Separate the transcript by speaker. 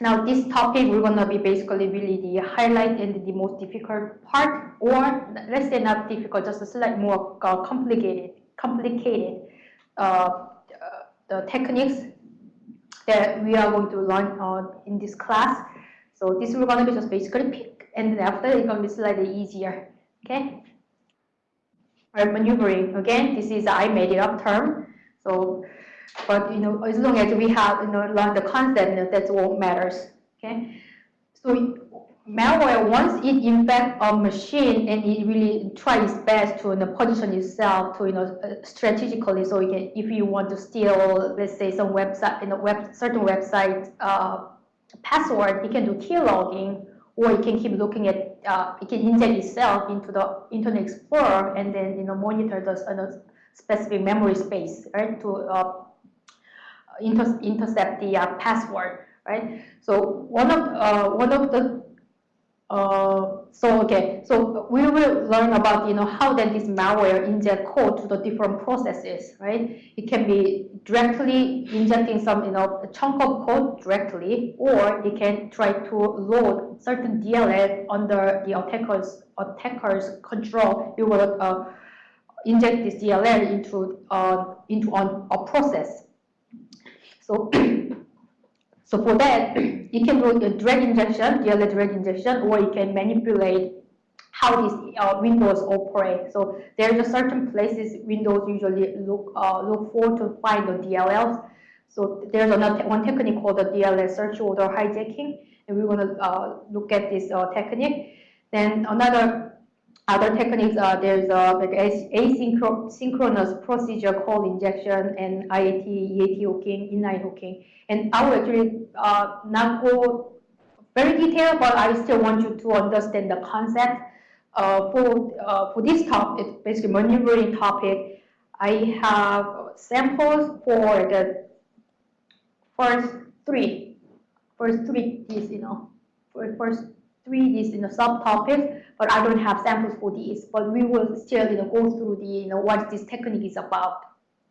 Speaker 1: now this topic we're gonna be basically really the highlight and the most difficult part, or let's say not difficult, just a slightly more uh, complicated, complicated uh, the techniques that we are going to learn uh, in this class. So this is going to be just basically pick, and then after it's to be slightly easier. Okay. Right, maneuvering again. This is I made it up term. So but you know, as long as we have you know the concept, that's what matters. Okay. So malware once it infects a machine and it really tries its best to you know, position itself to you know uh, strategically. So you can, if you want to steal, let's say some website, you know, web certain website uh, password, it can do keylogging, or it can keep looking at, uh, it can inject itself into the Internet Explorer and then you know monitor the specific memory space, right, to uh, inter intercept the uh, password, right? So one of uh, one of the uh, so okay, so we will learn about you know how that this malware inject code to the different processes, right? It can be directly injecting some you know chunk of code directly, or it can try to load certain DLL under the attacker's attacker's control. It will uh, inject this DLL into uh, into on a process, so, so for that, you can do a drag injection, DLL drag injection, or you can manipulate how these uh, windows operate. So there's a certain places Windows usually look uh, look for to find the DLLs. So there's another one technique called the DLL search order hijacking, and we're to uh, look at this uh, technique. Then another other techniques are there's a like asynchronous procedure call injection and IAT, EAT hooking, inline hooking. And I will actually uh, not go very detailed, but I still want you to understand the concept. Uh, for uh, for this topic, basically maneuvering topic, I have samples for the first three, first three is you know, first three is you know subtopics but I don't have samples for these. But we will still you know, go through the you know what this technique is about.